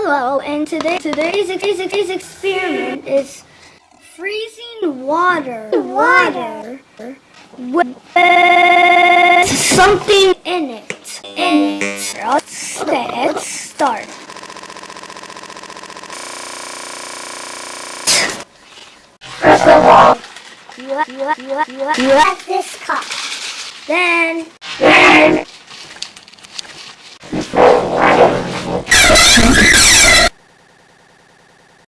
Hello, and today today's, today's experiment is freezing water. Water with something in it. In it. Okay, let's start. First of all, You have, you you you this cup. then